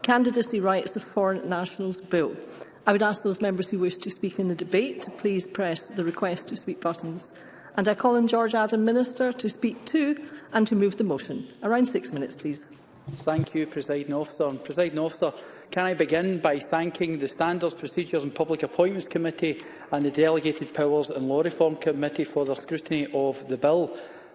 candidacy rights of foreign nationals bill. I would ask those members who wish to speak in the debate to please press the request to speak buttons. And I call on George Adam, Minister, to speak to and to move the motion. Around six minutes, please. Thank you, Presiding Officer. And Presiding Officer, can I begin by thanking the Standards, Procedures and Public Appointments Committee and the Delegated Powers and Law Reform Committee for their scrutiny of the bill.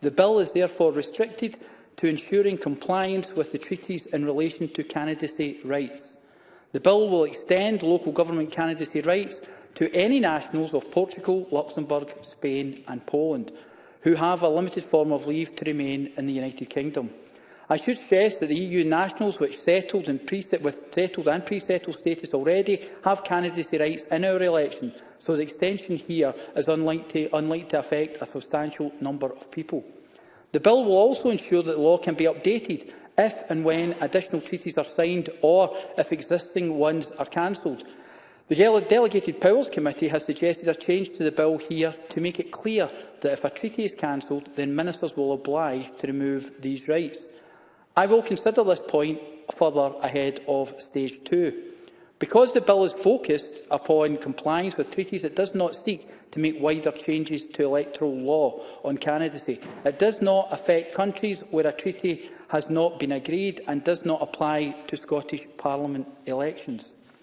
The bill is therefore restricted to ensuring compliance with the treaties in relation to candidacy rights. The bill will extend local government candidacy rights to any nationals of Portugal, Luxembourg, Spain and Poland who have a limited form of leave to remain in the United Kingdom. I should stress that the EU nationals which settled and with settled and pre-settled status already have candidacy rights in our election, so the extension here is unlikely, unlikely to affect a substantial number of people. The bill will also ensure that the law can be updated if and when additional treaties are signed or if existing ones are cancelled. The Dele Delegated Powers Committee has suggested a change to the bill here to make it clear that if a treaty is cancelled, then ministers will oblige to remove these rights. I will consider this point further ahead of stage two. Because the bill is focused upon compliance with treaties, it does not seek to make wider changes to electoral law on candidacy. It does not affect countries where a treaty has not been agreed and does not apply to Scottish Parliament elections.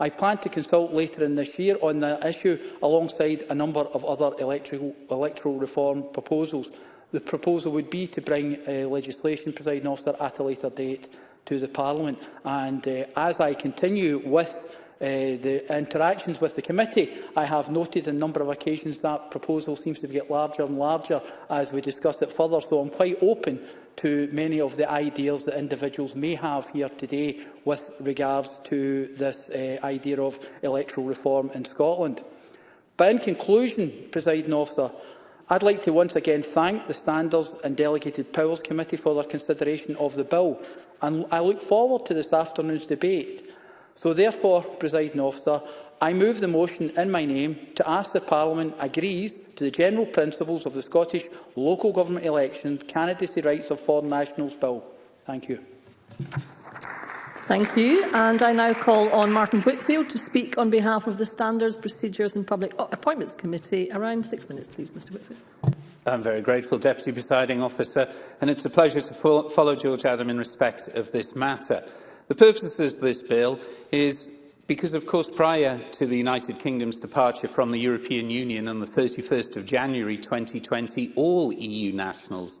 I plan to consult later in this year on the issue alongside a number of other electoral, electoral reform proposals. The proposal would be to bring uh, legislation, presiding officer, at a later date to the Parliament. And uh, as I continue with uh, the interactions with the committee, I have noted on a number of occasions that proposal seems to get larger and larger as we discuss it further. So I'm quite open to many of the ideas that individuals may have here today with regards to this uh, idea of electoral reform in Scotland. But in conclusion, presiding officer, I'd like to once again thank the Standards and Delegated Powers Committee for their consideration of the bill, and I look forward to this afternoon's debate. So therefore, presiding officer, I move the motion in my name to ask the Parliament agrees to the general principles of the Scottish Local Government Election Candidacy Rights of Foreign Nationals Bill. Thank you. Thank you. And I now call on Martin Whitfield to speak on behalf of the Standards, Procedures and Public Appointments Committee. Around six minutes, please, Mr Whitfield. I'm very grateful, Deputy Presiding Officer, and it's a pleasure to fo follow George Adam in respect of this matter. The purpose of this bill is Because, of course, prior to the United Kingdom's departure from the European Union on the 31st of January 2020, all EU nationals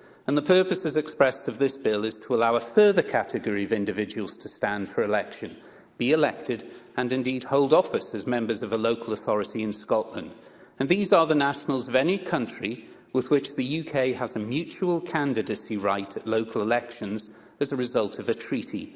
And the purpose as expressed of this bill is to allow a further category of individuals to stand for election, be elected and indeed hold office as members of a local authority in Scotland. And these are the nationals of any country with which the UK has a mutual candidacy right at local elections as a result of a treaty.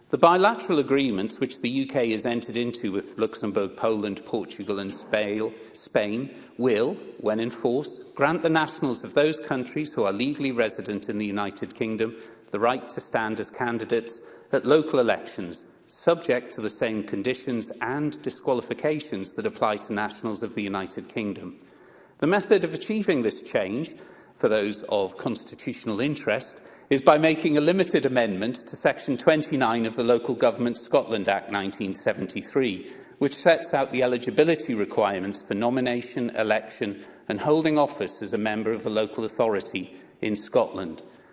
The bilateral agreements which the UK has entered into with Luxembourg, Poland, Portugal and Spain will, when in force, grant the nationals of those countries who are legally resident in the United Kingdom the right to stand as candidates at local elections, subject to the same conditions and disqualifications that apply to nationals of the United Kingdom. The method of achieving this change for those of constitutional interest is by making a limited amendment to Section 29 of the Local Government Scotland Act 1973, which sets out the eligibility requirements for nomination, election and holding office as a member of a local authority in Scotland.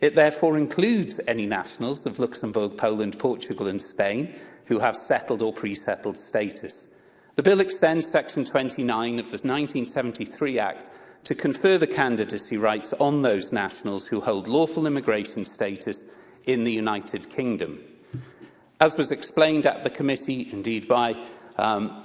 It therefore includes any nationals of Luxembourg, Poland, Portugal and Spain who have settled or pre-settled status. The bill extends Section 29 of the 1973 Act to confer the candidacy rights on those nationals who hold lawful immigration status in the United Kingdom. As was explained at the committee, indeed by, um,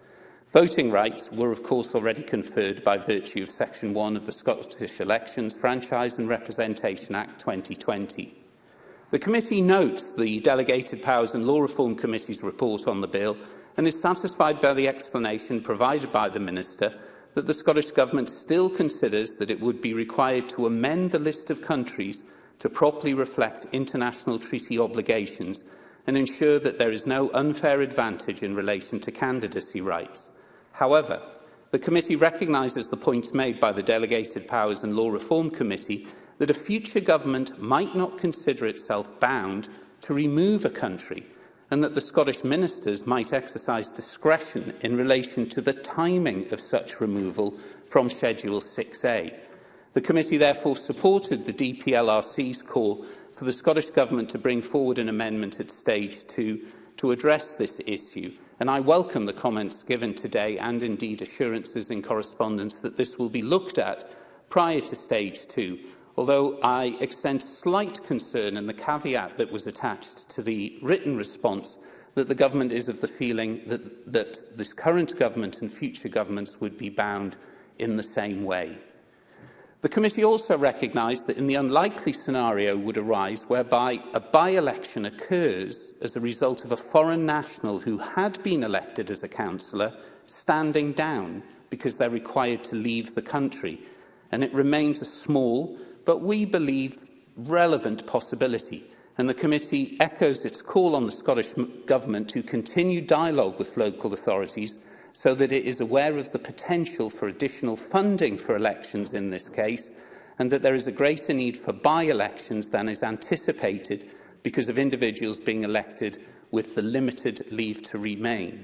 Voting rights were of course already conferred by virtue of Section 1 of the Scottish Elections Franchise and Representation Act 2020. The committee notes the Delegated Powers and Law Reform Committee's report on the bill and is satisfied by the explanation provided by the Minister that the Scottish Government still considers that it would be required to amend the list of countries to properly reflect international treaty obligations and ensure that there is no unfair advantage in relation to candidacy rights. However, the committee recognises the points made by the Delegated Powers and Law Reform Committee that a future government might not consider itself bound to remove a country and that the Scottish ministers might exercise discretion in relation to the timing of such removal from Schedule 6A. The committee therefore supported the DPLRC's call for the Scottish Government to bring forward an amendment at stage two to address this issue. And I welcome the comments given today and indeed assurances in correspondence that this will be looked at prior to stage two, although I extend slight concern in the caveat that was attached to the written response that the government is of the feeling that, that this current government and future governments would be bound in the same way. The committee also recognised that in the unlikely scenario would arise whereby a by-election occurs as a result of a foreign national who had been elected as a councillor standing down because they're required to leave the country. And it remains a small, but we believe relevant possibility. And the committee echoes its call on the Scottish Government to continue dialogue with local authorities so that it is aware of the potential for additional funding for elections in this case and that there is a greater need for by-elections than is anticipated because of individuals being elected with the limited leave to remain.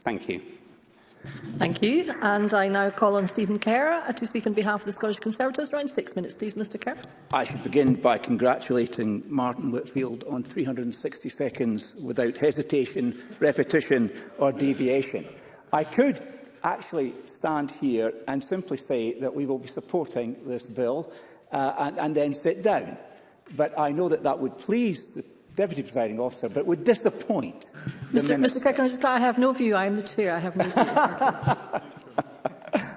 Thank you. Thank you. And I now call on Stephen Kerr uh, to speak on behalf of the Scottish Conservatives. Around six minutes, please, Mr Kerr. I should begin by congratulating Martin Whitfield on 360 seconds without hesitation, repetition or deviation. I could actually stand here and simply say that we will be supporting this bill uh, and, and then sit down. But I know that that would please the Deputy Presiding Officer, but would disappoint Mr. Mr. Kirk, I just I have no view. I am the chair. I have no view.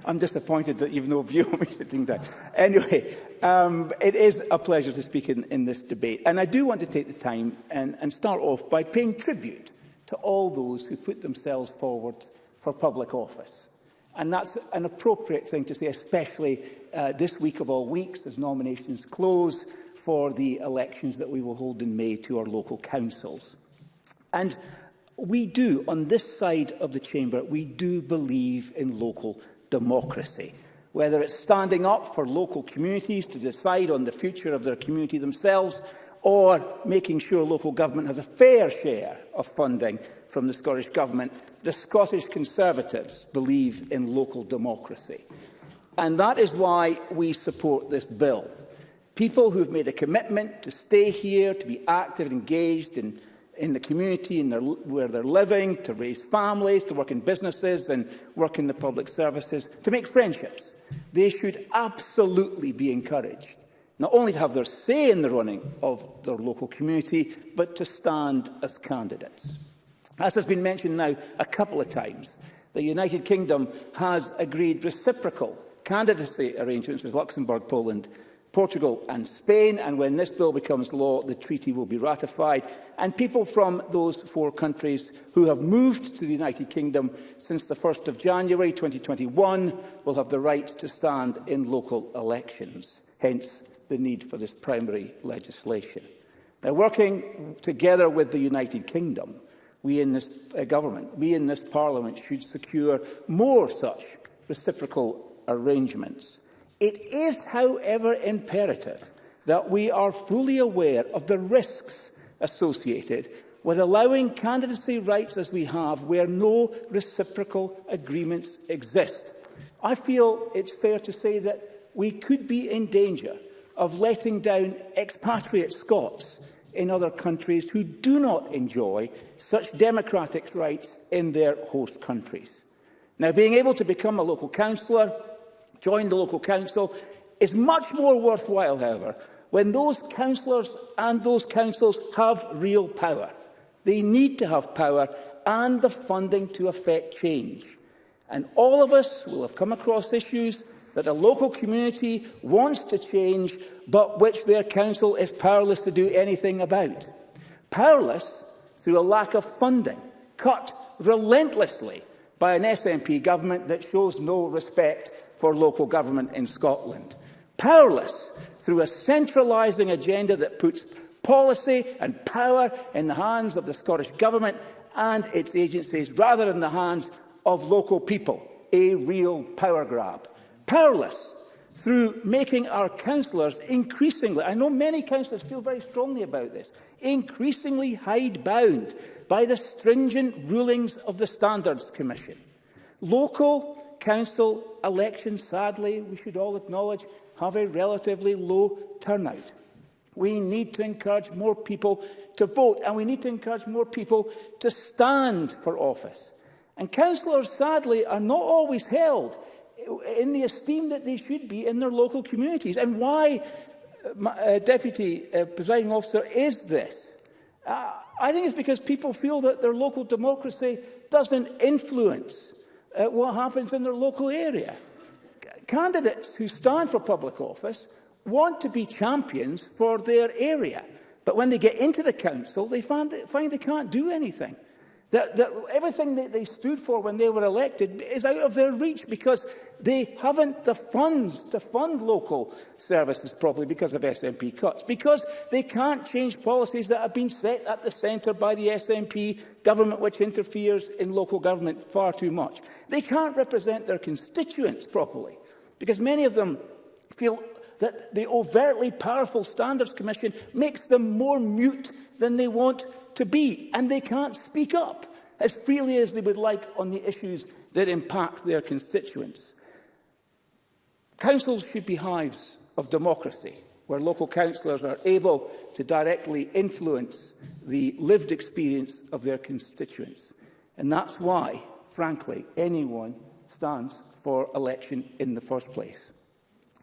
I'm disappointed that you've no view on me sitting down. Anyway, um, it is a pleasure to speak in, in this debate. And I do want to take the time and, and start off by paying tribute to all those who put themselves forward for public office. And that's an appropriate thing to say, especially uh, this week of all weeks, as nominations close for the elections that we will hold in May to our local councils. And we do, on this side of the chamber, we do believe in local democracy. Whether it's standing up for local communities to decide on the future of their community themselves, or making sure local government has a fair share of funding from the Scottish Government The Scottish Conservatives believe in local democracy. And that is why we support this bill. People who have made a commitment to stay here, to be active, and engaged in, in the community in their, where they're living, to raise families, to work in businesses and work in the public services, to make friendships. They should absolutely be encouraged, not only to have their say in the running of their local community, but to stand as candidates. As has been mentioned now a couple of times, the United Kingdom has agreed reciprocal candidacy arrangements with Luxembourg, Poland, Portugal and Spain, and when this bill becomes law, the treaty will be ratified. And people from those four countries who have moved to the United Kingdom since the 1st of January 2021 will have the right to stand in local elections, hence the need for this primary legislation. Now, working together with the United Kingdom, we in this uh, government, we in this parliament should secure more such reciprocal arrangements. It is, however, imperative that we are fully aware of the risks associated with allowing candidacy rights as we have where no reciprocal agreements exist. I feel it's fair to say that we could be in danger of letting down expatriate Scots in other countries who do not enjoy such democratic rights in their host countries. Now, being able to become a local councillor, join the local council, is much more worthwhile, however, when those councillors and those councils have real power. They need to have power and the funding to affect change. And all of us will have come across issues that a local community wants to change but which their council is powerless to do anything about. Powerless through a lack of funding, cut relentlessly by an SNP government that shows no respect for local government in Scotland. Powerless through a centralising agenda that puts policy and power in the hands of the Scottish Government and its agencies rather than the hands of local people. A real power grab powerless through making our councillors increasingly, I know many councillors feel very strongly about this, increasingly hidebound by the stringent rulings of the Standards Commission. Local council elections, sadly, we should all acknowledge, have a relatively low turnout. We need to encourage more people to vote and we need to encourage more people to stand for office. And councillors, sadly, are not always held in the esteem that they should be in their local communities. And why, uh, uh, Deputy uh, Presiding Officer, is this? Uh, I think it's because people feel that their local democracy doesn't influence uh, what happens in their local area. C candidates who stand for public office want to be champions for their area. But when they get into the council, they find, that, find they can't do anything. That, that everything that they stood for when they were elected is out of their reach because they haven't the funds to fund local services properly because of SNP cuts, because they can't change policies that have been set at the centre by the SNP government, which interferes in local government far too much. They can't represent their constituents properly because many of them feel that the overtly powerful Standards Commission makes them more mute than they want to be, and they can't speak up as freely as they would like on the issues that impact their constituents. Councils should be hives of democracy, where local councillors are able to directly influence the lived experience of their constituents. And that's why, frankly, anyone stands for election in the first place.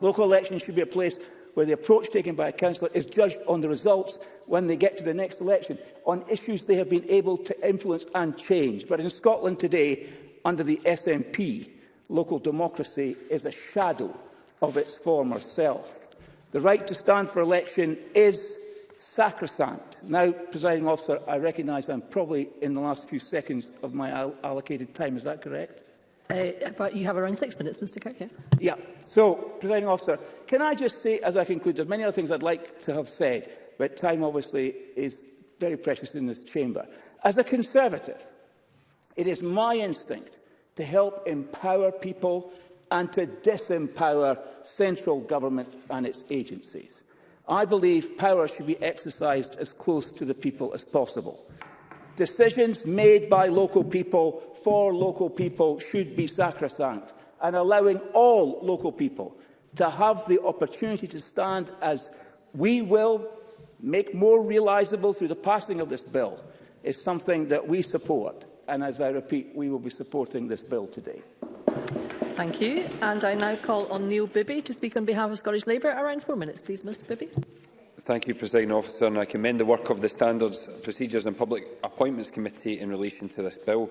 Local elections should be a place where the approach taken by a councillor is judged on the results when they get to the next election, on issues they have been able to influence and change. But in Scotland today, under the SNP, local democracy is a shadow of its former self. The right to stand for election is sacrosanct. Now, presiding officer, I recognise I'm probably in the last few seconds of my allocated time. Is that correct? Uh, you have around six minutes, Mr Kirk, yes? Yeah. So, presiding officer, can I just say, as I conclude, are many other things I'd like to have said, but time obviously is very precious in this chamber. As a Conservative, it is my instinct to help empower people and to disempower central government and its agencies. I believe power should be exercised as close to the people as possible. Decisions made by local people for local people should be sacrosanct and allowing all local people to have the opportunity to stand as we will make more realisable through the passing of this bill is something that we support. And as I repeat, we will be supporting this bill today. Thank you. And I now call on Neil Bibby to speak on behalf of Scottish Labour. Around four minutes, please, Mr Bibby. Thank you, President Officer, and I commend the work of the Standards, Procedures and Public Appointments Committee in relation to this bill.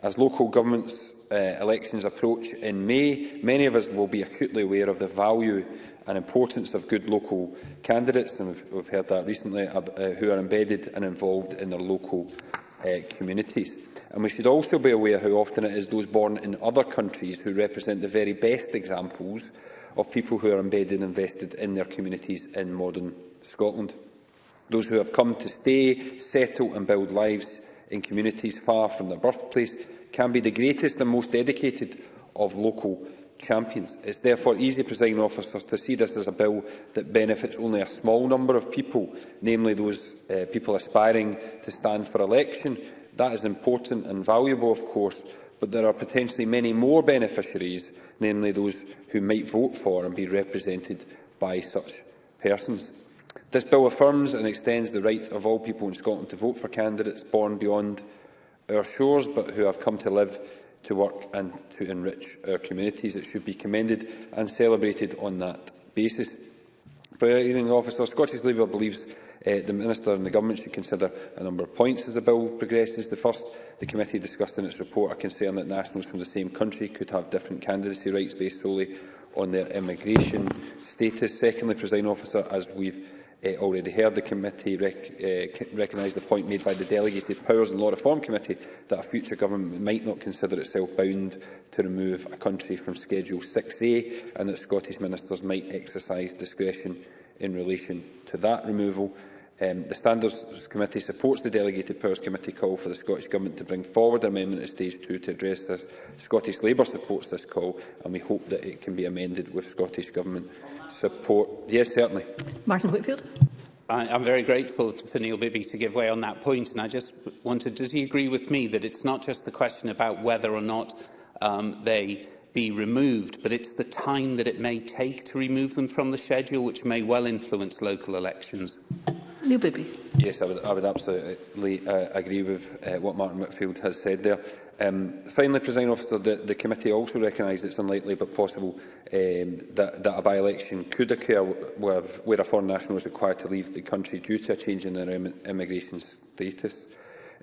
As local governments uh, elections approach in May, many of us will be acutely aware of the value and importance of good local candidates, and we've, we've heard that recently, uh, uh, who are embedded and involved in their local uh, communities. And we should also be aware how often it is those born in other countries who represent the very best examples of people who are embedded and invested in their communities in modern Scotland. Those who have come to stay, settle and build lives in communities far from their birthplace can be the greatest and most dedicated of local champions. It's therefore easy, presiding officer, to see this as a bill that benefits only a small number of people, namely those uh, people aspiring to stand for election. That is important and valuable, of course, but there are potentially many more beneficiaries, namely those who might vote for and be represented by such persons. This bill affirms and extends the right of all people in Scotland to vote for candidates born beyond our shores, but who have come to live, to work and to enrich our communities. It should be commended and celebrated on that basis. Presiding officer, Scottish Labour believes uh, the Minister and the Government should consider a number of points as the bill progresses. The first, the committee discussed in its report a concern that nationals from the same country could have different candidacy rights based solely on their immigration status. Secondly, presiding officer, as we've uh, already heard. The committee rec uh, recognise the point made by the Delegated Powers and Law Reform Committee that a future government might not consider itself bound to remove a country from Schedule 6A and that Scottish ministers might exercise discretion in relation to that removal. Um, the Standards Committee supports the Delegated Powers Committee call for the Scottish Government to bring forward an amendment at stage 2 to address this. Scottish Labour supports this call and we hope that it can be amended with Scottish Government support. Yes, certainly. Martin Whitfield. I, I'm very grateful for Neil Bibby to give way on that point, and I just wanted, does he agree with me that it's not just the question about whether or not um, they be removed, but it's the time that it may take to remove them from the schedule, which may well influence local elections? Neil Bibby. Yes, I would, I would absolutely uh, agree with uh, what Martin Whitfield has said there. Um, finally, President Officer, the, the committee also recognised it's unlikely but possible um, that, that a by-election could occur where, where a foreign national is required to leave the country due to a change in their Im immigration status.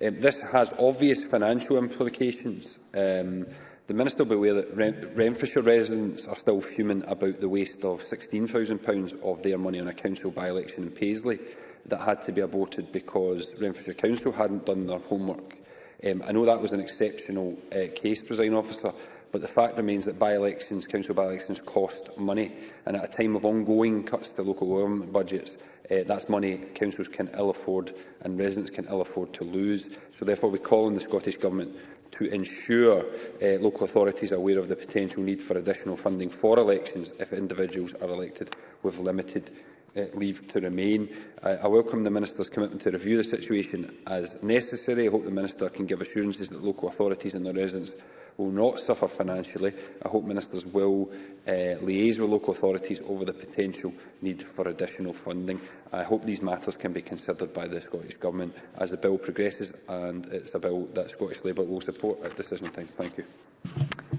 Um, this has obvious financial implications. Um, the Minister will be aware that Ren Renfrewshire residents are still fuming about the waste of £16,000 of their money on a council by-election in Paisley that had to be aborted because Renfrewshire Council hadn't done their homework. Um, I know that was an exceptional uh, case, Presiding Officer, but the fact remains that by-elections, council by-elections cost money, and at a time of ongoing cuts to local government budgets, uh, that's money councils can ill afford and residents can ill afford to lose. So therefore we call on the Scottish Government to ensure uh, local authorities are aware of the potential need for additional funding for elections if individuals are elected with limited uh, leave to remain. I, I welcome the Minister's commitment to review the situation as necessary. I hope the Minister can give assurances that local authorities and their residents will not suffer financially. I hope Ministers will uh, liaise with local authorities over the potential need for additional funding. I hope these matters can be considered by the Scottish Government as the bill progresses and it's a bill that Scottish Labour will support at decision time. Thank you.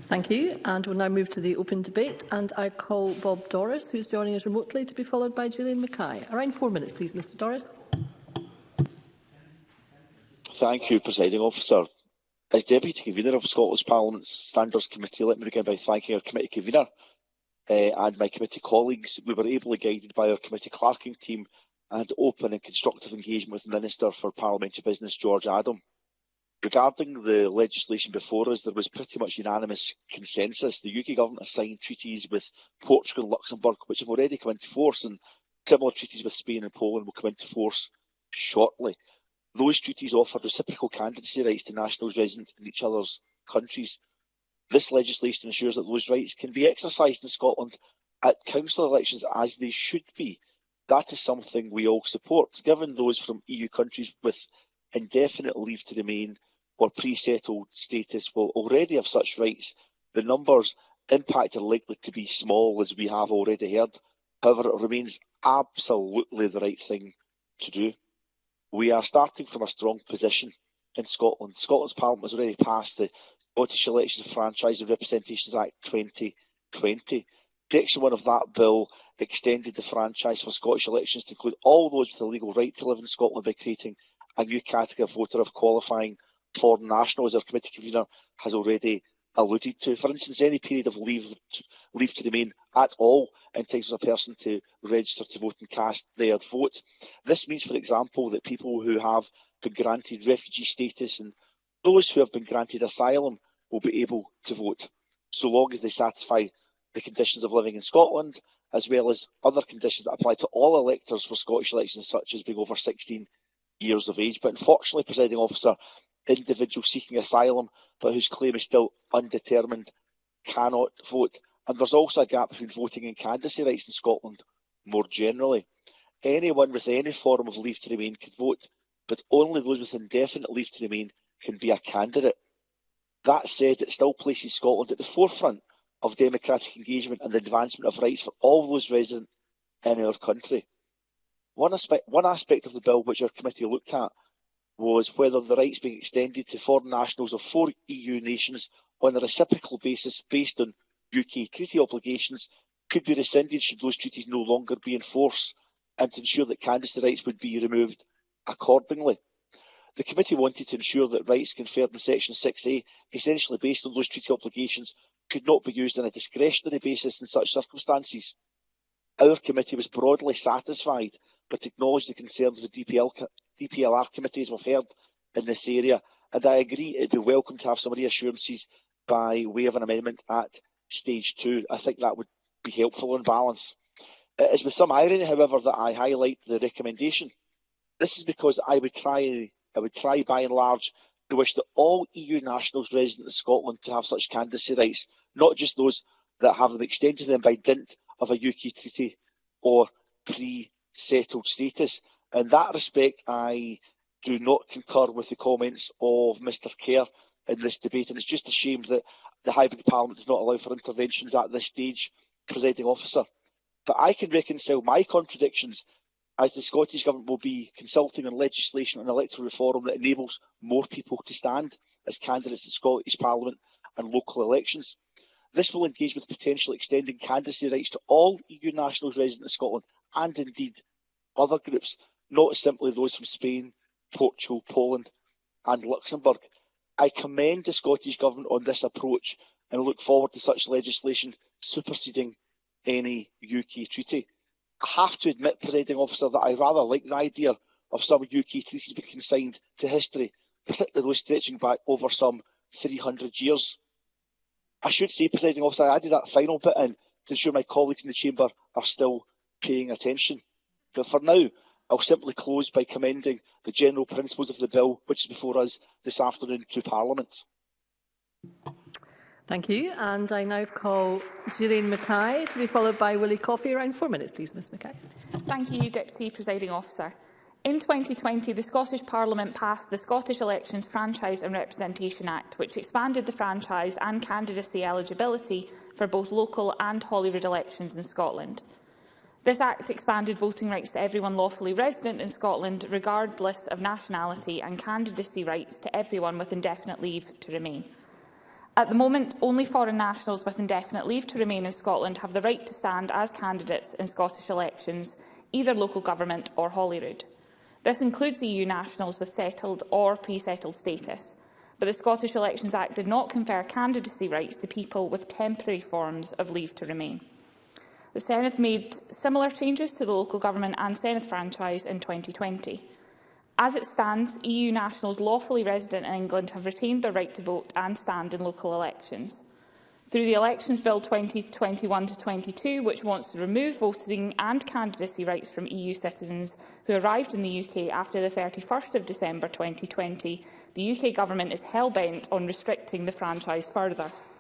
Thank you. And we'll now move to the open debate. And I call Bob Doris, who's joining us remotely, to be followed by Julian Mackay. Around four minutes, please, Mr Doris. Thank you, Presiding Officer. As Deputy Convener of Scotland's Parliament's Standards Committee, let me begin by thanking our committee convener uh, and my committee colleagues. We were ably guided by our committee clerking team and open and constructive engagement with Minister for Parliamentary Business, George Adam. Regarding the legislation before us, there was pretty much unanimous consensus. The UK government has signed treaties with Portugal and Luxembourg, which have already come into force, and similar treaties with Spain and Poland will come into force shortly. Those treaties offer reciprocal candidacy rights to nationals resident in each other's countries. This legislation ensures that those rights can be exercised in Scotland at council elections as they should be. That is something we all support, given those from EU countries with indefinite leave to remain or pre-settled status will already have such rights, the numbers impact are likely to be small, as we have already heard. However, it remains absolutely the right thing to do. We are starting from a strong position in Scotland. Scotland's Parliament has already passed the Scottish Elections Franchise and Representations Act 2020. Section 1 of that bill extended the franchise for Scottish elections to include all those with a legal right to live in Scotland by creating a new category of voter of qualifying foreign nationals, our committee convener has already alluded to. For instance, any period of leave, leave to remain at all entitles a person to register to vote and cast their vote. This means, for example, that people who have been granted refugee status and those who have been granted asylum will be able to vote, so long as they satisfy the conditions of living in Scotland, as well as other conditions that apply to all electors for Scottish elections, such as being over 16 years of age. But unfortunately, presiding officer, individual seeking asylum but whose claim is still undetermined cannot vote. And there's also a gap between voting and candidacy rights in Scotland more generally. Anyone with any form of leave to remain can vote, but only those with indefinite leave to remain can be a candidate. That said, it still places Scotland at the forefront of democratic engagement and the advancement of rights for all those resident in our country. One aspect, one aspect of the bill which our committee looked at was whether the rights be extended to foreign nationals of four EU nations on a reciprocal basis based on UK treaty obligations could be rescinded should those treaties no longer be in force and to ensure that candidacy rights would be removed accordingly. The committee wanted to ensure that rights conferred in Section 6A, essentially based on those treaty obligations, could not be used on a discretionary basis in such circumstances. Our committee was broadly satisfied, but acknowledged the concerns of the DPL DPLR committees, we've heard in this area. And I agree it'd be welcome to have some reassurances by way of an amendment at stage two. I think that would be helpful in balance. It uh, is with some irony, however, that I highlight the recommendation. This is because I would try I would try by and large to wish that all EU nationals resident in Scotland to have such candidacy rights, not just those that have them extended to them by dint of a UK treaty or pre-settled status. In that respect, I do not concur with the comments of Mr Kerr in this debate, and it's just a shame that the hybrid Parliament does not allow for interventions at this stage, presiding officer. But I can reconcile my contradictions as the Scottish Government will be consulting on legislation and electoral reform that enables more people to stand as candidates in Scottish Parliament and local elections. This will engage with potentially extending candidacy rights to all EU nationals resident in Scotland and indeed other groups not simply those from Spain, Portugal, Poland and Luxembourg. I commend the Scottish Government on this approach and look forward to such legislation superseding any UK treaty. I have to admit, presiding officer, that I rather like the idea of some UK treaties being consigned to history, particularly those stretching back over some 300 years. I should say, presiding officer, I added that final bit in to ensure my colleagues in the chamber are still paying attention. But for now, I'll simply close by commending the general principles of the bill, which is before us this afternoon to Parliament. Thank you. And I now call Jireen Mackay to be followed by Willie Coffey. Around four minutes, please, Ms Mackay. Thank you, Deputy Presiding Officer. In 2020, the Scottish Parliament passed the Scottish Elections Franchise and Representation Act, which expanded the franchise and candidacy eligibility for both local and Holyrood elections in Scotland. This Act expanded voting rights to everyone lawfully resident in Scotland, regardless of nationality, and candidacy rights to everyone with indefinite leave to remain. At the moment, only foreign nationals with indefinite leave to remain in Scotland have the right to stand as candidates in Scottish elections, either local government or Holyrood. This includes EU nationals with settled or pre-settled status, but the Scottish Elections Act did not confer candidacy rights to people with temporary forms of leave to remain. The Senate made similar changes to the local government and Senedd franchise in 2020. As it stands, EU nationals lawfully resident in England have retained their right to vote and stand in local elections. Through the Elections Bill 2021 to 22, which wants to remove voting and candidacy rights from EU citizens who arrived in the UK after the 31st of December 2020, the UK government is hell-bent on restricting the franchise further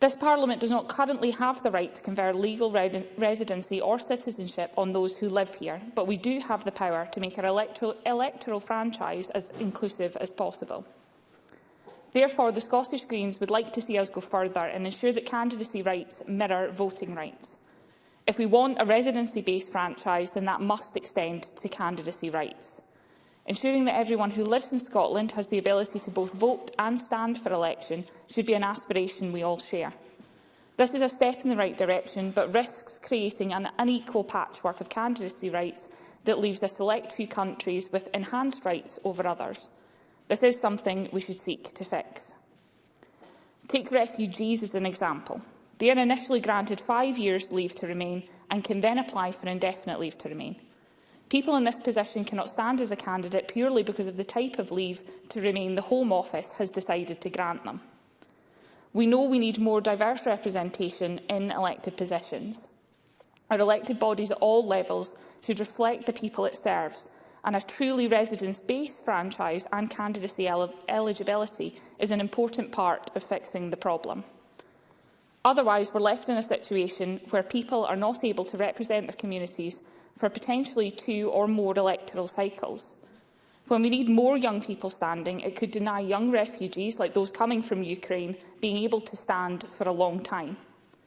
This Parliament does not currently have the right to confer legal re residency or citizenship on those who live here, but we do have the power to make our electoral, electoral franchise as inclusive as possible. Therefore, the Scottish Greens would like to see us go further and ensure that candidacy rights mirror voting rights. If we want a residency-based franchise, then that must extend to candidacy rights. Ensuring that everyone who lives in Scotland has the ability to both vote and stand for election should be an aspiration we all share. This is a step in the right direction, but risks creating an unequal patchwork of candidacy rights that leaves a select few countries with enhanced rights over others. This is something we should seek to fix. Take refugees as an example. They are initially granted five years leave to remain and can then apply for indefinite leave to remain. People in this position cannot stand as a candidate purely because of the type of leave to remain the Home Office has decided to grant them. We know we need more diverse representation in elected positions. Our elected bodies at all levels should reflect the people it serves, and a truly residence-based franchise and candidacy el eligibility is an important part of fixing the problem. Otherwise, we're left in a situation where people are not able to represent their communities for potentially two or more electoral cycles. When we need more young people standing, it could deny young refugees, like those coming from Ukraine, being able to stand for a long time.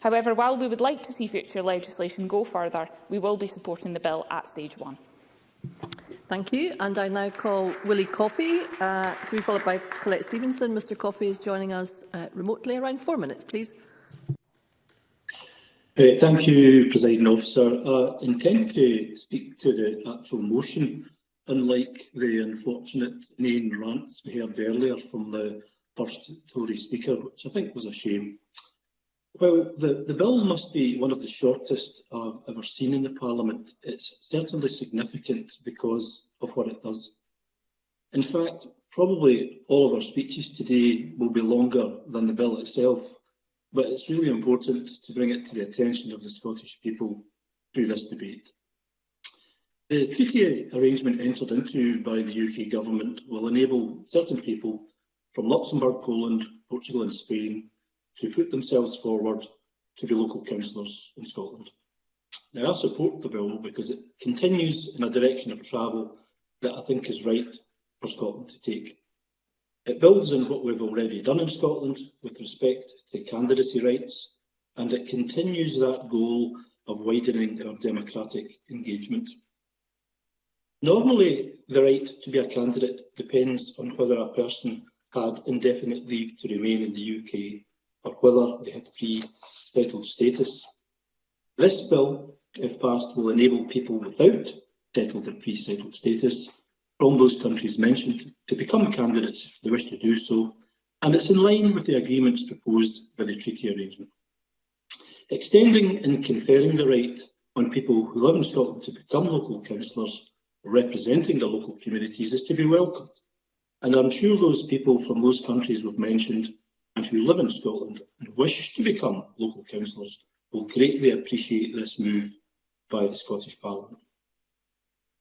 However, while we would like to see future legislation go further, we will be supporting the bill at stage one. Thank you. And I now call Willie Coffey uh, to be followed by Colette Stevenson. Mr Coffey is joining us uh, remotely. Around four minutes, please. Uh, thank you, Presiding Officer. I uh, intend to speak to the actual motion, unlike the unfortunate name rants we heard earlier from the first Tory Speaker, which I think was a shame. Well, the, the bill must be one of the shortest I've ever seen in the Parliament. It's certainly significant because of what it does. In fact, probably all of our speeches today will be longer than the bill itself, But it's really important to bring it to the attention of the Scottish people through this debate. The treaty arrangement entered into by the UK government will enable certain people from Luxembourg, Poland, Portugal and Spain to put themselves forward to be local councillors in Scotland. Now, I support the bill because it continues in a direction of travel that I think is right for Scotland to take. It builds on what we've already done in Scotland with respect to candidacy rights, and it continues that goal of widening our democratic engagement. Normally, the right to be a candidate depends on whether a person had indefinite leave to remain in the UK or whether they had pre-settled status. This bill, if passed, will enable people without settled or pre-settled status from those countries mentioned to become candidates if they wish to do so, and it's in line with the agreements proposed by the treaty arrangement. Extending and conferring the right on people who live in Scotland to become local councillors representing the local communities is to be welcomed. And I'm sure those people from those countries we've mentioned and who live in Scotland and wish to become local councillors will greatly appreciate this move by the Scottish Parliament.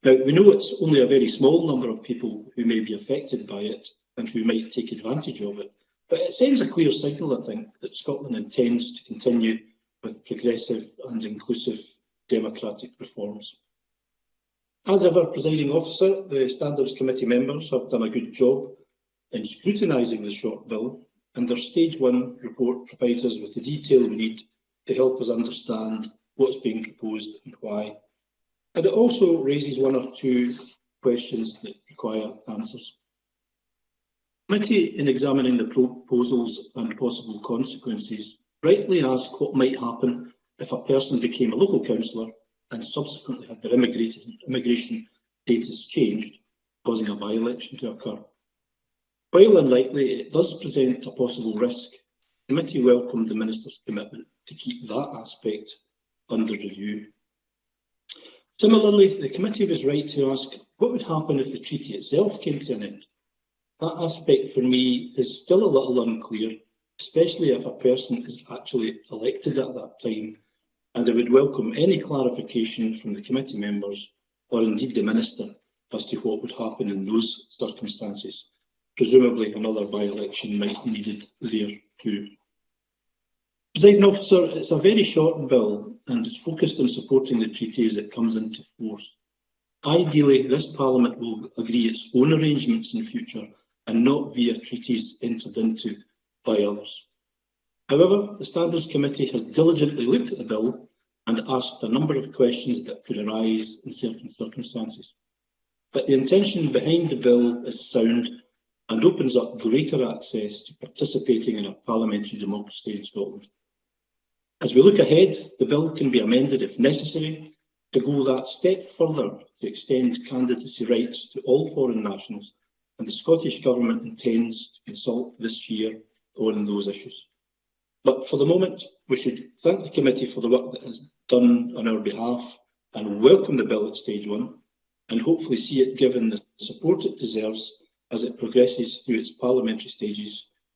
Now, we know it's only a very small number of people who may be affected by it and who might take advantage of it, but it sends a clear signal, I think, that Scotland intends to continue with progressive and inclusive democratic reforms. As ever, presiding officer, the Standards Committee members have done a good job in scrutinising the short bill, and their Stage one report provides us with the detail we need to help us understand what's being proposed and why. But it also raises one or two questions that require answers. The committee, in examining the proposals and possible consequences, rightly asked what might happen if a person became a local councillor and subsequently had their immigration status changed, causing a by-election to occur. While unlikely, it does present a possible risk. The committee welcomed the Minister's commitment to keep that aspect under review Similarly, the committee was right to ask what would happen if the treaty itself came to an end. That aspect for me is still a little unclear, especially if a person is actually elected at that time, and I would welcome any clarification from the committee members or indeed the Minister as to what would happen in those circumstances. Presumably another by-election might be needed there too. Zaitnov, so it's a very short bill and it's focused on supporting the treaty as it comes into force. Ideally, this Parliament will agree its own arrangements in future and not via treaties entered into by others. However, the Standards Committee has diligently looked at the bill and asked a number of questions that could arise in certain circumstances. But the intention behind the bill is sound and opens up greater access to participating in a parliamentary democracy in Scotland. As we look ahead, the bill can be amended if necessary to go that step further to extend candidacy rights to all foreign nationals, and the Scottish Government intends to consult this year on those issues. But for the moment, we should thank the committee for the work that has done on our behalf and welcome the bill at stage one and hopefully see it given the support it deserves as it progresses through its parliamentary stages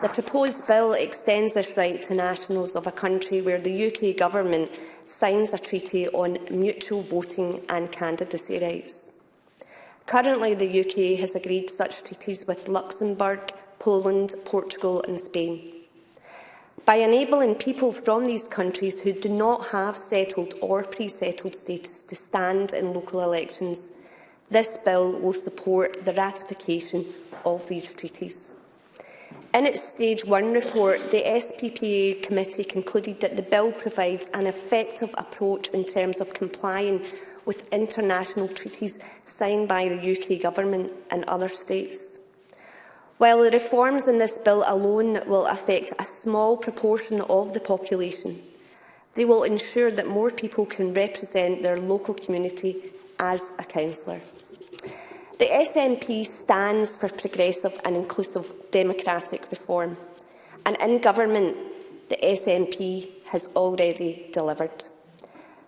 The proposed bill extends this right to nationals of a country where the UK Government signs a treaty on mutual voting and candidacy rights. Currently, the UK has agreed such treaties with Luxembourg, Poland, Portugal and Spain by enabling people from these countries who do not have settled or pre-settled status to stand in local elections. This bill will support the ratification of these treaties. In its Stage 1 report, the SPPA committee concluded that the bill provides an effective approach in terms of complying with international treaties signed by the UK Government and other states. While the reforms in this bill alone will affect a small proportion of the population, they will ensure that more people can represent their local community as a councillor. The SNP stands for progressive and inclusive democratic reform, and in government, the SNP has already delivered.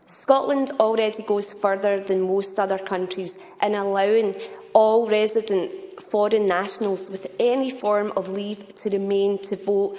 Scotland already goes further than most other countries in allowing all residents foreign nationals with any form of leave to remain to vote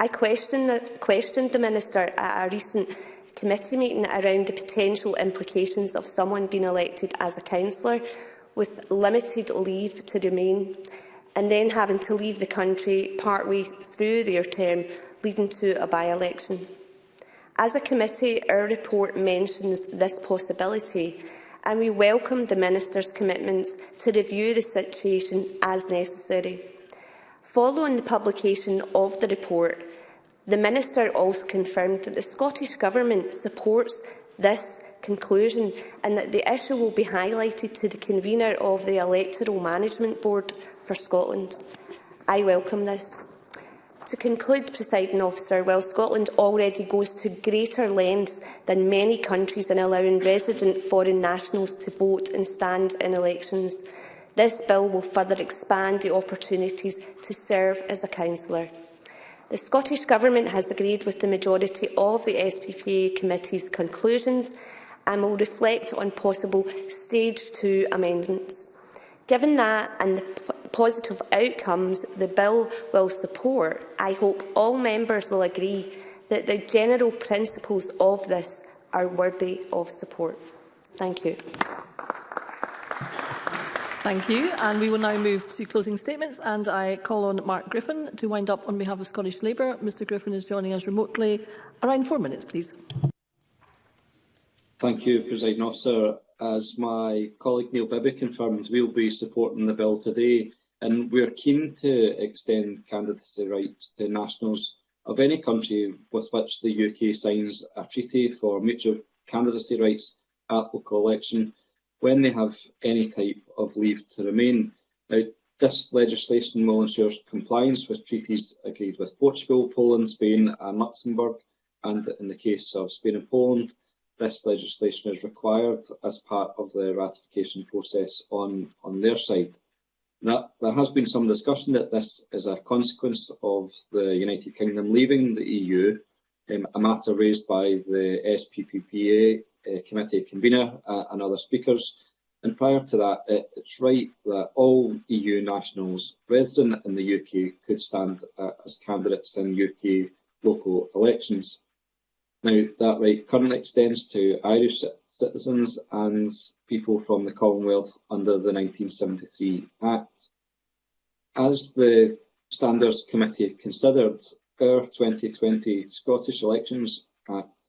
I questioned the, questioned the Minister at a recent committee meeting around the potential implications of someone being elected as a councillor with limited leave to remain and then having to leave the country partway through their term, leading to a by-election. As a committee, our report mentions this possibility and we welcome the Minister's commitments to review the situation as necessary. Following the publication of the report, the Minister also confirmed that the Scottish Government supports this conclusion and that the issue will be highlighted to the convener of the Electoral Management Board for Scotland. I welcome this. To conclude, presiding officer, while Scotland already goes to greater lengths than many countries in allowing resident foreign nationals to vote and stand in elections, This bill will further expand the opportunities to serve as a councillor. The Scottish Government has agreed with the majority of the SPPA committee's conclusions and will reflect on possible Stage 2 amendments. Given that and the positive outcomes the bill will support, I hope all members will agree that the general principles of this are worthy of support. Thank you. Thank you. And we will now move to closing statements. And I call on Mark Griffin to wind up on behalf of Scottish Labour. Mr Griffin is joining us remotely. Around four minutes, please. Thank you, President Officer. As my colleague Neil Bibby confirmed, we'll be supporting the bill today. And we're keen to extend candidacy rights to nationals of any country with which the UK signs a treaty for mutual candidacy rights at local election when they have any type of leave to remain. Now, this legislation will ensure compliance with treaties agreed with Portugal, Poland, Spain and Luxembourg, and in the case of Spain and Poland, this legislation is required as part of the ratification process on, on their side. Now, there has been some discussion that this is a consequence of the United Kingdom leaving the EU, um, a matter raised by the SPPPA uh, committee convener uh, and other speakers, And prior to that, it's right that all EU nationals resident in the UK could stand uh, as candidates in UK local elections. Now, that right currently extends to Irish citizens and people from the Commonwealth under the 1973 Act. As the Standards Committee considered, our 2020 Scottish Elections Act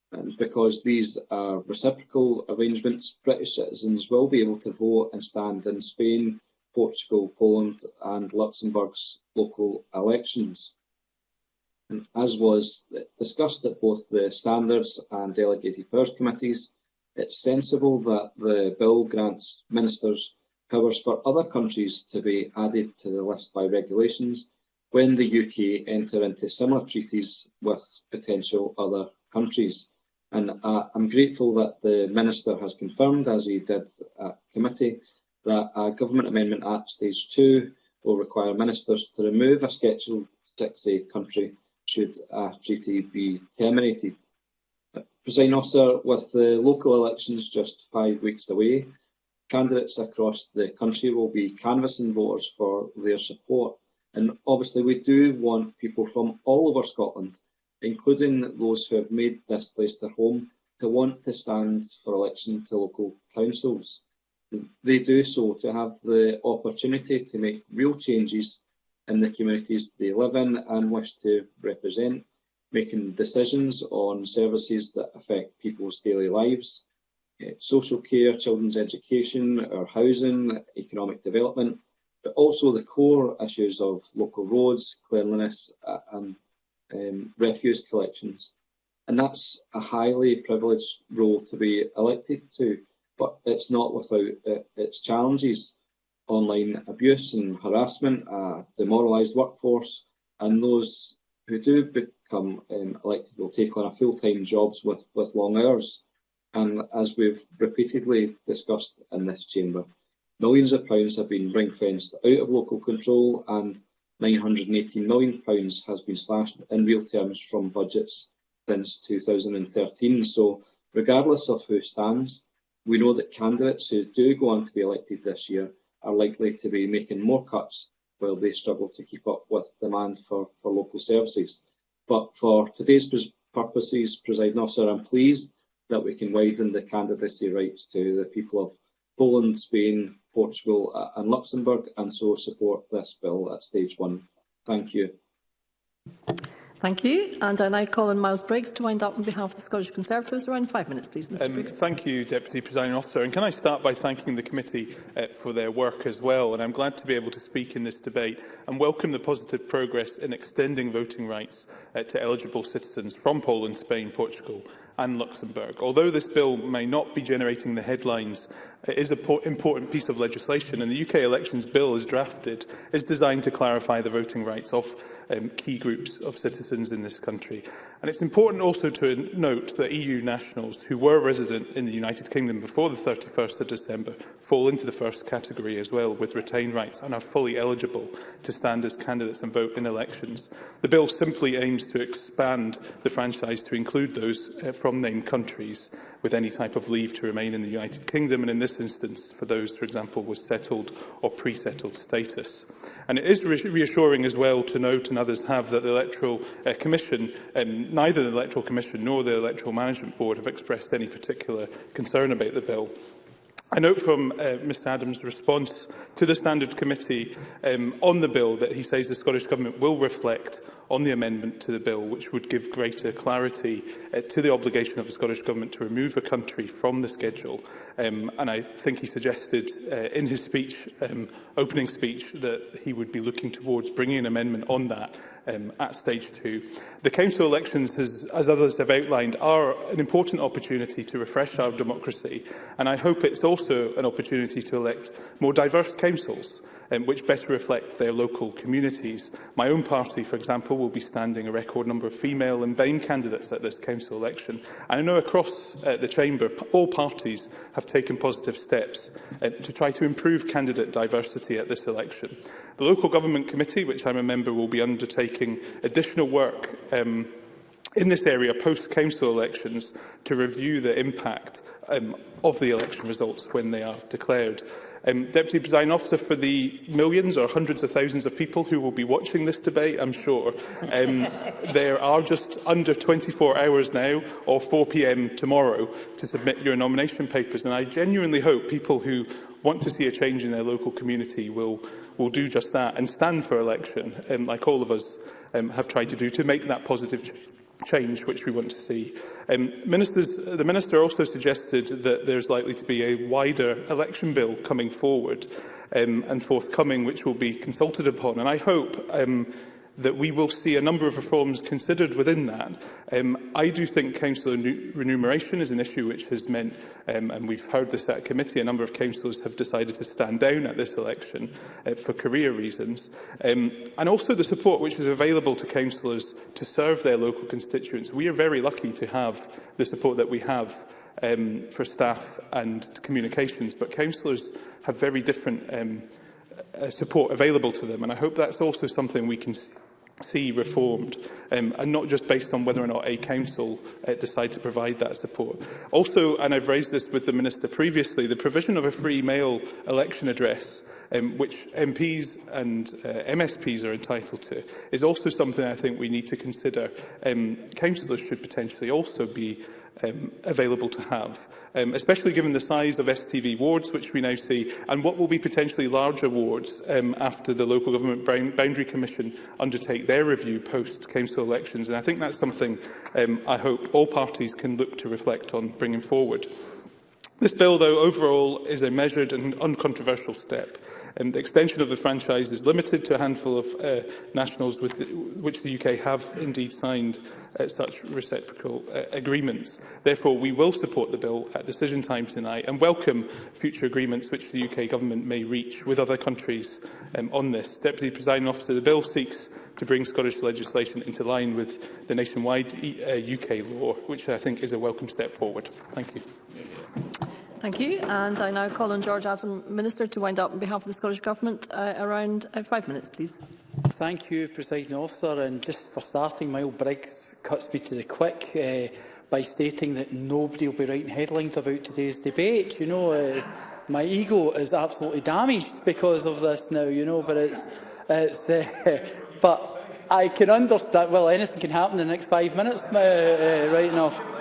And because these are reciprocal arrangements, British citizens will be able to vote and stand in Spain, Portugal, Poland and Luxembourg's local elections. And as was discussed at both the Standards and Delegated Powers Committees, it's sensible that the bill grants ministers powers for other countries to be added to the list by regulations when the UK enter into similar treaties with potential other countries. And uh, I'm grateful that the Minister has confirmed, as he did at committee, that a Government Amendment Act Stage 2 will require ministers to remove a Schedule 6 country should a treaty be terminated. Presiding officer, with the local elections just five weeks away, candidates across the country will be canvassing voters for their support. And obviously we do want people from all over Scotland, including those who have made this place their home, to want to stand for election to local councils. they do so to have the opportunity to make real changes in the communities they live in and wish to represent, making decisions on services that affect people's daily lives, eh, social care, children's education or housing, economic development, but also the core issues of local roads, cleanliness and um, refuse collections. And that's a highly privileged role to be elected to but it's not without uh, its challenges. Online abuse and harassment, a demoralised workforce, and those who do become um, elected will take on a full-time jobs with, with long hours. And as we've repeatedly discussed in this chamber, millions of pounds have been ring-fenced out of local control and £918 million has been slashed in real terms from budgets since 2013. So regardless of who stands, we know that candidates who do go on to be elected this year are likely to be making more cuts while they struggle to keep up with demand for, for local services. But for today's purposes, Presiding Officer, I'm pleased that we can widen the candidacy rights to the people of Poland, Spain, Portugal uh, and Luxembourg and so support this bill at stage one. Thank you. Thank you. And I now call on Miles Briggs to wind up on behalf of the Scottish Conservatives. Around five minutes, please, Mr um, Briggs. Thank you, Deputy Presiding Officer. And can I start by thanking the committee uh, for their work as well? And I'm glad to be able to speak in this debate and welcome the positive progress in extending voting rights uh, to eligible citizens from Poland, Spain, Portugal and Luxembourg. Although this bill may not be generating the headlines It is an important piece of legislation, and the UK Elections Bill, as drafted, is designed to clarify the voting rights of um, key groups of citizens in this country. And it's important also to note that EU nationals who were resident in the United Kingdom before the 31st of December fall into the first category as well with retained rights and are fully eligible to stand as candidates and vote in elections. The bill simply aims to expand the franchise to include those uh, from named countries with any type of leave to remain in the United Kingdom, and in this instance for those, for example, with settled or pre-settled status. And it is reassuring as well to note, and others have, that the Electoral uh, Commission, um, neither the Electoral Commission nor the Electoral Management Board have expressed any particular concern about the bill. I note from uh, Mr Adams' response to the Standard Committee um, on the bill that he says the Scottish Government will reflect on the amendment to the bill, which would give greater clarity uh, to the obligation of the Scottish Government to remove a country from the schedule. Um, and I think he suggested uh, in his speech, um, opening speech, that he would be looking towards bringing an amendment on that um, at stage two. The council elections, has, as others have outlined, are an important opportunity to refresh our democracy, and I hope it's also an opportunity to elect more diverse councils, um, which better reflect their local communities. My own party, for example, will be standing a record number of female and BAME candidates at this council election. And I know across uh, the chamber, all parties have taken positive steps uh, to try to improve candidate diversity at this election. The Local Government Committee, which I'm a member, will be undertaking additional work um, in this area post-council elections to review the impact um, of the election results when they are declared. Um, Deputy Presiding Officer, for the millions or hundreds of thousands of people who will be watching this debate, I'm sure, um, there are just under 24 hours now or 4pm tomorrow to submit your nomination papers. And I genuinely hope people who want to see a change in their local community will will do just that and stand for election, um, like all of us um, have tried to do, to make that positive ch change which we want to see. Um, ministers, uh, the Minister also suggested that there's likely to be a wider election bill coming forward um, and forthcoming, which will be consulted upon. And I hope um, that we will see a number of reforms considered within that. Um, I do think council remuneration is an issue which has meant, um, and we've heard this at committee, a number of councillors have decided to stand down at this election uh, for career reasons. Um, and also the support which is available to councillors to serve their local constituents. We are very lucky to have the support that we have um, for staff and communications, but councillors have very different um, uh, support available to them. And I hope that's also something we can see reformed, um, and not just based on whether or not a council uh, decide to provide that support. Also, and I've raised this with the Minister previously, the provision of a free mail election address um, which MPs and uh, MSPs are entitled to, is also something I think we need to consider. Um, councillors should potentially also be um, available to have, um, especially given the size of STV wards, which we now see, and what will be potentially larger wards um, after the Local Government Boundary Commission undertake their review post-council elections. And I think that's something um, I hope all parties can look to reflect on bringing forward. This bill, though, overall is a measured and uncontroversial step Um, the extension of the franchise is limited to a handful of uh, nationals with the, which the UK have indeed signed uh, such reciprocal uh, agreements. Therefore, we will support the bill at decision time tonight and welcome future agreements which the UK government may reach with other countries um, on this. Deputy Presiding Officer, the bill seeks to bring Scottish legislation into line with the nationwide e uh, UK law, which I think is a welcome step forward. Thank you. Thank you. And I now call on George Adam, Minister, to wind up on behalf of the Scottish Government. Uh, around uh, five minutes, please. Thank you, President Officer. And just for starting, my old Briggs cuts me to the quick uh, by stating that nobody will be writing headlines about today's debate. You know, uh, my ego is absolutely damaged because of this now. You know, but it's, it's uh, but I can understand. Well, anything can happen in the next five minutes, uh, uh, right enough.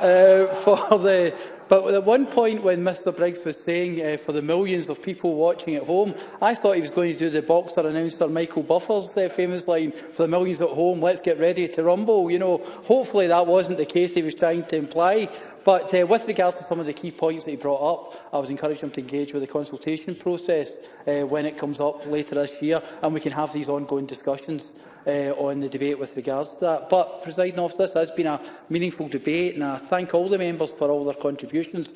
Uh, for the But at one point when Mr Briggs was saying uh, for the millions of people watching at home, I thought he was going to do the boxer announcer Michael Buffer's uh, famous line, for the millions at home, let's get ready to rumble. You know, hopefully that wasn't the case he was trying to imply. But uh, with regards to some of the key points that he brought up, I was encouraging him to engage with the consultation process uh, when it comes up later this year, and we can have these ongoing discussions uh, on the debate with regards to that. But, presiding officer, this has been a meaningful debate, and I thank all the members for all their contributions.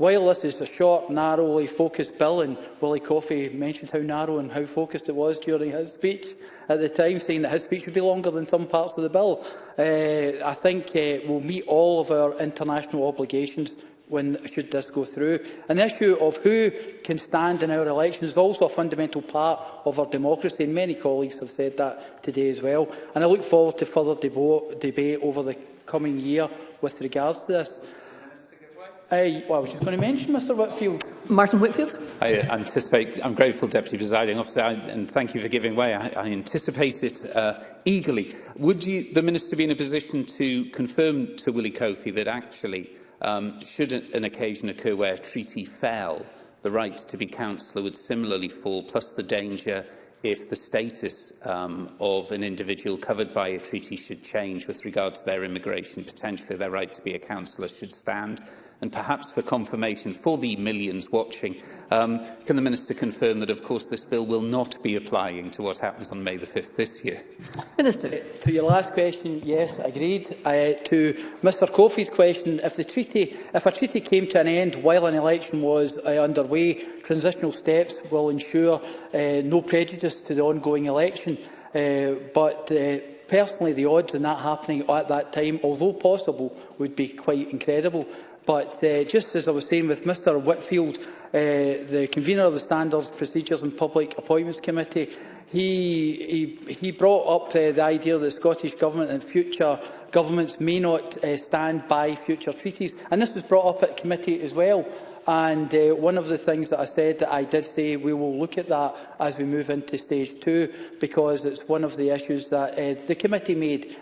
While this is a short, narrowly focused bill, and Willie Coffey mentioned how narrow and how focused it was during his speech at the time, saying that his speech would be longer than some parts of the bill, uh, I think uh, we'll meet all of our international obligations when should this go through. An issue of who can stand in our elections is also a fundamental part of our democracy, and many colleagues have said that today as well. And I look forward to further debate over the coming year with regards to this. I, well, I was just going to mention Mr Whitfield. Martin Whitfield. I uh, anticipate, I'm grateful, Deputy Presiding Officer, and thank you for giving way. I, I anticipate it uh, eagerly. Would you, the Minister be in a position to confirm to Willie Kofi that actually, um, should an occasion occur where a treaty fell, the right to be councillor would similarly fall, plus the danger if the status um, of an individual covered by a treaty should change with regard to their immigration, potentially their right to be a councillor should stand and perhaps for confirmation for the millions watching, um, can the Minister confirm that, of course, this bill will not be applying to what happens on May the 5th this year? Minister. Uh, to your last question, yes, agreed. I, uh, to Mr Coffey's question, if, the treaty, if a treaty came to an end while an election was uh, underway, transitional steps will ensure uh, no prejudice to the ongoing election. Uh, but uh, personally, the odds of that happening at that time, although possible, would be quite incredible. But uh, just as I was saying with Mr Whitfield, uh, the convener of the Standards, Procedures and Public Appointments Committee, he, he, he brought up uh, the idea that the Scottish Government and future governments may not uh, stand by future treaties. And this was brought up at committee as well. And uh, one of the things that I said that I did say we will look at that as we move into stage two, because it's one of the issues that uh, the committee made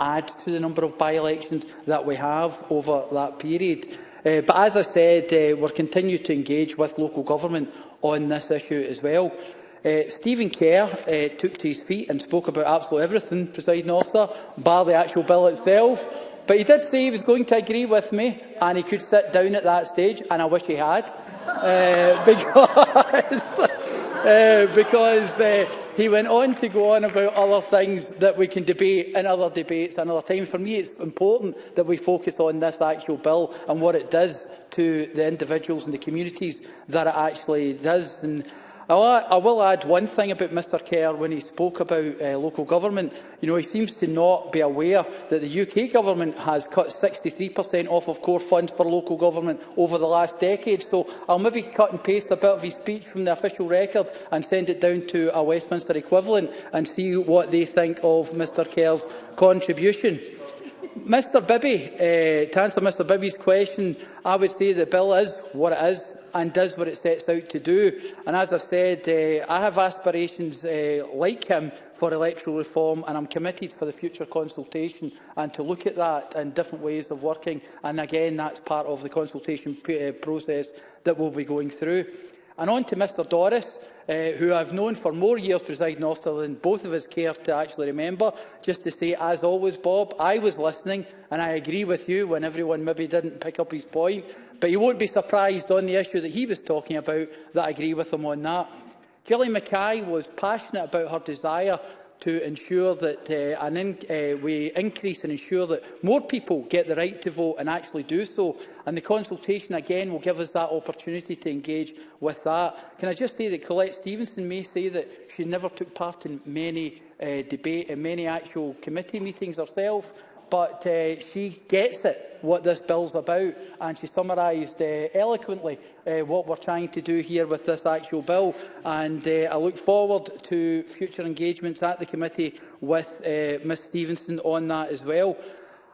add to the number of by-elections that we have over that period. Uh, but as I said, uh, we're continue to engage with local government on this issue as well. Uh, Stephen Kerr uh, took to his feet and spoke about absolutely everything, presiding officer, bar the actual bill itself. But he did say he was going to agree with me, and he could sit down at that stage, and I wish he had, uh, because, uh, because uh, He went on to go on about other things that we can debate in other debates another time. For me, it's important that we focus on this actual bill and what it does to the individuals and the communities that it actually does. And I, I will add one thing about Mr Kerr when he spoke about uh, local government. You know, he seems to not be aware that the UK government has cut 63% off of core funds for local government over the last decade. So I'll maybe cut and paste a bit of his speech from the official record and send it down to a Westminster equivalent and see what they think of Mr Kerr's contribution. Mr Bibby, uh, to answer Mr Bibby's question, I would say the bill is what it is and does what it sets out to do. And as I've said, uh, I have aspirations uh, like him for electoral reform and I'm committed for the future consultation and to look at that and different ways of working. And again, that's part of the consultation eh, process that we'll be going through. And on to Mr Doris uh, who I've known for more years, presiding officer, than both of us care to actually remember, just to say, as always, Bob, I was listening and I agree with you when everyone maybe didn't pick up his point, but you won't be surprised on the issue that he was talking about that I agree with him on that. Gillian Mackay was passionate about her desire to ensure that uh, an in, uh, we increase and ensure that more people get the right to vote and actually do so. And the consultation again will give us that opportunity to engage with that. Can I just say that Colette Stevenson may say that she never took part in many uh, debate in uh, many actual committee meetings herself, but uh, she gets it, what this bill's about, and she summarised uh, eloquently uh, what we're trying to do here with this actual bill. And uh, I look forward to future engagements at the committee with uh, Ms Stevenson on that as well.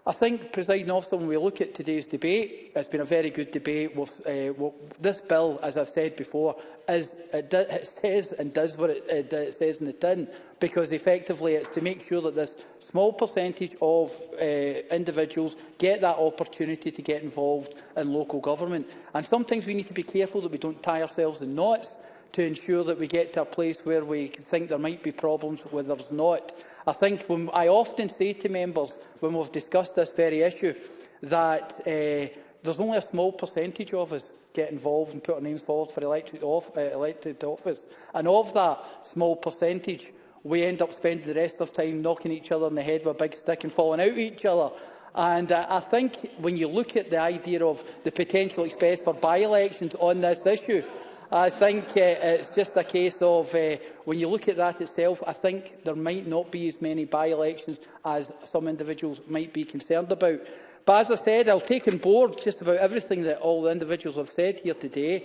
I think, presiding officer, when we look at today's debate, it's been a very good debate. With, uh, well, this bill, as I've said before, is, it, do, it says and does what it, it, it says in the tin, because effectively it's to make sure that this small percentage of uh, individuals get that opportunity to get involved in local government. And sometimes we need to be careful that we don't tie ourselves in knots to ensure that we get to a place where we think there might be problems where there's not. I think when I often say to members, when we've discussed this very issue, that uh, there's only a small percentage of us get involved and put our names forward for elected, off, uh, eh, elected office. And of that small percentage, we end up spending the rest of time knocking each other in the head with a big stick and falling out each other. And uh, I think when you look at the idea of the potential expense for by-elections on this issue, I think uh, it's just a case of uh, when you look at that itself, I think there might not be as many by-elections as some individuals might be concerned about. But as I said, I'll take on board just about everything that all the individuals have said here today.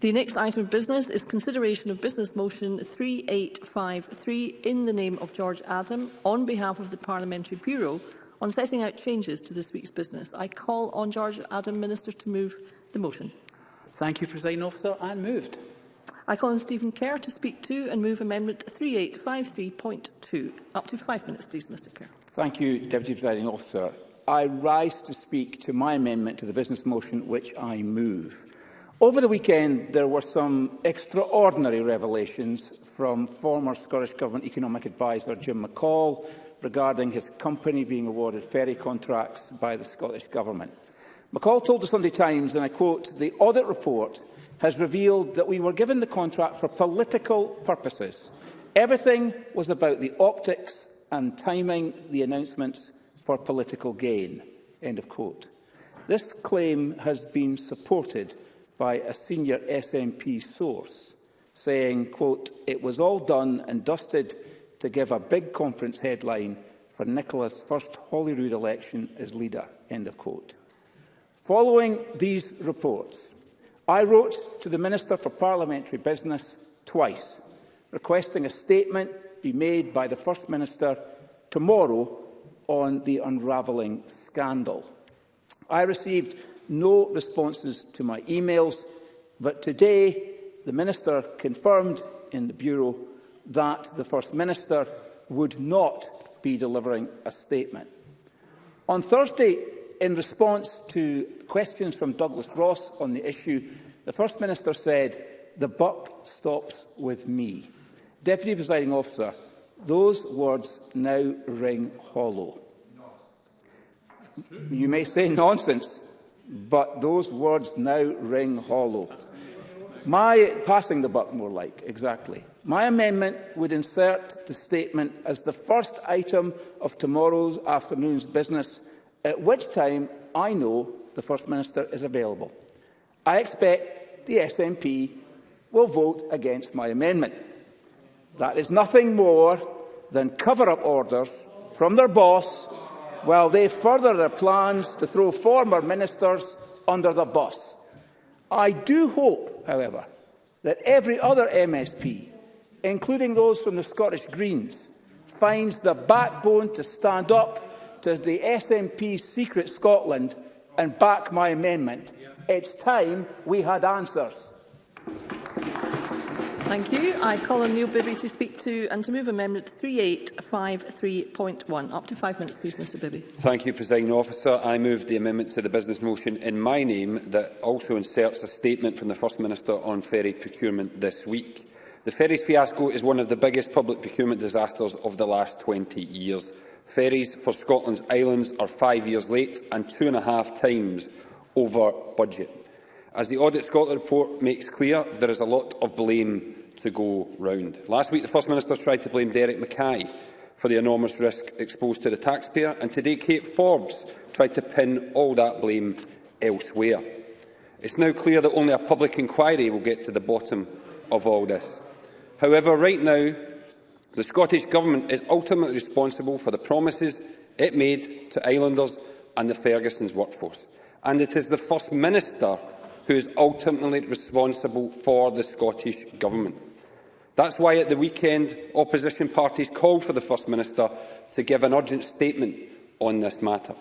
The next item of business is consideration of Business Motion 3853 in the name of George Adam on behalf of the Parliamentary Bureau on setting out changes to this week's business. I call on George Adam, Minister, to move the motion. Thank you, President Officer, and moved. I call on Stephen Kerr to speak to and move Amendment 3853.2. Up to five minutes, please, Mr Kerr. Thank you, Deputy Presiding Officer. I rise to speak to my amendment to the business motion, which I move. Over the weekend, there were some extraordinary revelations from former Scottish Government economic adviser Jim McCall regarding his company being awarded ferry contracts by the Scottish Government. McCall told the Sunday Times, and I quote, the audit report has revealed that we were given the contract for political purposes. Everything was about the optics and timing the announcements for political gain. End of quote. This claim has been supported by a senior SNP source saying, quote, it was all done and dusted to give a big conference headline for Nicola's first Holyrood election as leader, end of quote. Following these reports, I wrote to the Minister for Parliamentary Business twice, requesting a statement be made by the First Minister tomorrow on the unravelling scandal. I received no responses to my emails, but today the Minister confirmed in the Bureau that the First Minister would not be delivering a statement. On Thursday, in response to questions from Douglas Ross on the issue, the First Minister said, the buck stops with me. Deputy Presiding Officer, those words now ring hollow. You may say nonsense, but those words now ring hollow. My passing the buck, more like, exactly. My amendment would insert the statement as the first item of tomorrow's afternoon's business, at which time I know the First Minister is available. I expect the SNP will vote against my amendment. That is nothing more than cover-up orders from their boss Well, they further their plans to throw former ministers under the bus. I do hope, however, that every other MSP, including those from the Scottish Greens, finds the backbone to stand up to the SNP secret Scotland and back my amendment. It's time we had answers. Thank you. I call on Neil Bibby to speak to and to move Amendment 3853.1. Up to five minutes, please, Mr Bibby. Thank you, Presiding Officer. I move the amendment to the business motion in my name that also inserts a statement from the First Minister on ferry procurement this week. The ferries fiasco is one of the biggest public procurement disasters of the last 20 years. Ferries for Scotland's islands are five years late and two and a half times over budget. As the Audit Scotland report makes clear, there is a lot of blame to go round. Last week, the First Minister tried to blame Derek Mackay for the enormous risk exposed to the taxpayer, and today Kate Forbes tried to pin all that blame elsewhere. It's now clear that only a public inquiry will get to the bottom of all this. However, right now, the Scottish Government is ultimately responsible for the promises it made to islanders and the Ferguson's workforce. And it is the First Minister who is ultimately responsible for the Scottish Government. That's why at the weekend, opposition parties called for the First Minister to give an urgent statement on this matter.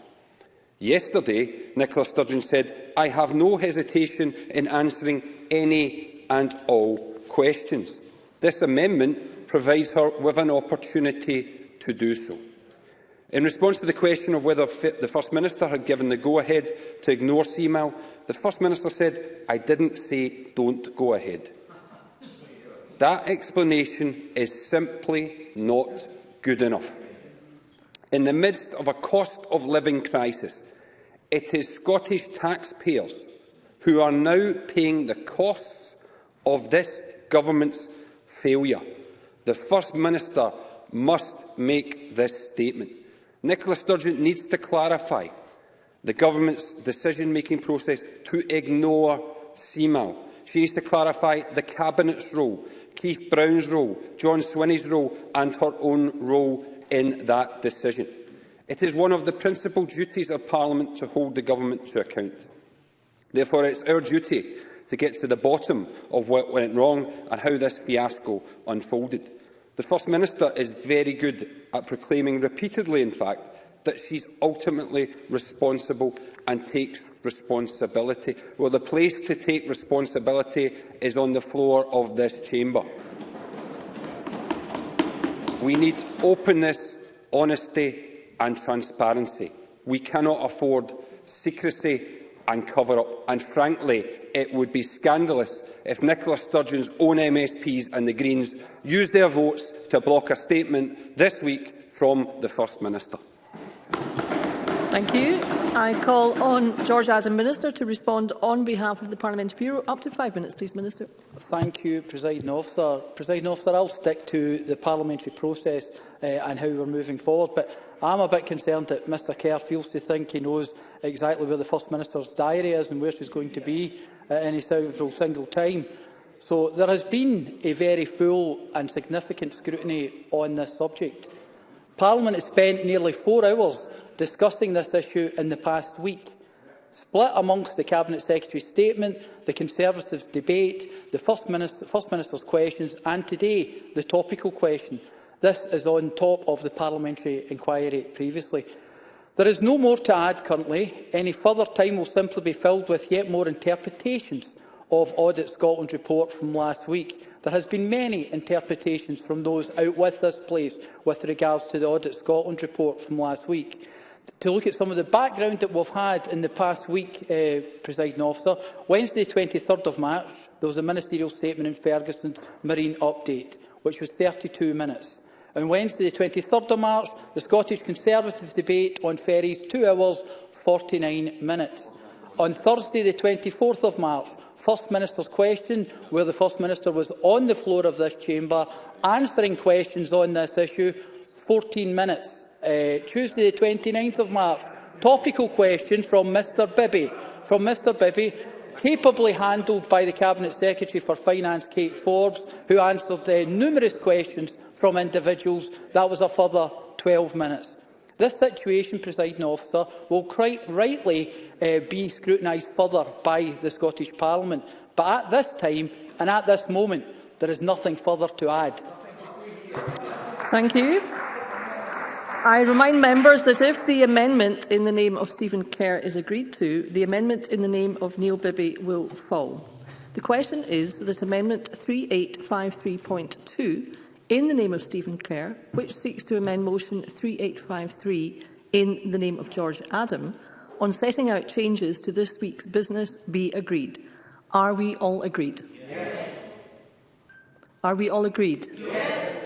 Yesterday, Nicola Sturgeon said, I have no hesitation in answering any and all questions. This amendment provides her with an opportunity to do so. In response to the question of whether the First Minister had given the go-ahead to ignore CMAL, the First Minister said, I didn't say don't go ahead. That explanation is simply not good enough. In the midst of a cost of living crisis, it is Scottish taxpayers who are now paying the costs of this government's failure. The First Minister must make this statement. Nicola Sturgeon needs to clarify the government's decision-making process to ignore CMAL. She needs to clarify the Cabinet's role. Keith Brown's role, John Swinney's role and her own role in that decision. It is one of the principal duties of Parliament to hold the government to account. Therefore, it's our duty to get to the bottom of what went wrong and how this fiasco unfolded. The First Minister is very good at proclaiming repeatedly, in fact, that she's ultimately responsible and takes responsibility. Well, the place to take responsibility is on the floor of this chamber. We need openness, honesty and transparency. We cannot afford secrecy and cover-up. And frankly, it would be scandalous if Nicola Sturgeon's own MSPs and the Greens used their votes to block a statement this week from the First Minister. Thank you. I call on George Adam, Minister, to respond on behalf of the Parliamentary Bureau. Up to five minutes, please, Minister. Thank you, Presiding Officer. Presiding Officer, I'll stick to the parliamentary process uh, and how we're moving forward, but I'm a bit concerned that Mr Kerr feels to think he knows exactly where the First Minister's diary is and where she's going to be at uh, any single time. So there has been a very full and significant scrutiny on this subject. Parliament has spent nearly four hours discussing this issue in the past week. Split amongst the Cabinet Secretary's statement, the Conservative debate, the First, Minister, First Minister's questions and today the topical question. This is on top of the parliamentary inquiry previously. There is no more to add currently. Any further time will simply be filled with yet more interpretations of Audit Scotland's report from last week. There has been many interpretations from those out with this place with regards to the Audit Scotland report from last week to look at some of the background that we've had in the past week, uh, presiding officer. Wednesday, 23rd of March, there was a ministerial statement in Ferguson's marine update, which was 32 minutes. On Wednesday, 23rd of March, the Scottish Conservative debate on ferries, 2 hours, 49 minutes. On Thursday, the 24th of March, First Minister's question, where the First Minister was on the floor of this chamber answering questions on this issue, 14 minutes. Uh, Tuesday, the 29th of March, topical question from Mr Bibby. From Mr Bibby, capably handled by the Cabinet Secretary for Finance, Kate Forbes, who answered uh, numerous questions from individuals. That was a further 12 minutes. This situation, presiding officer, will quite rightly uh, be scrutinised further by the Scottish Parliament. But at this time and at this moment, there is nothing further to add. Thank you. I remind members that if the amendment in the name of Stephen Kerr is agreed to, the amendment in the name of Neil Bibby will fall. The question is that Amendment 3853.2 in the name of Stephen Kerr, which seeks to amend Motion 3853 in the name of George Adam, on setting out changes to this week's business be agreed. Are we all agreed? Yes. Are we all agreed? Yes.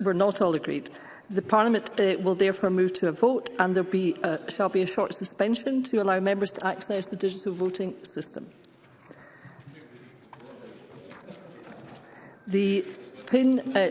We're not all agreed. The Parliament uh, will therefore move to a vote and there be a, uh, shall be a short suspension to allow members to access the digital voting system. The PIN uh,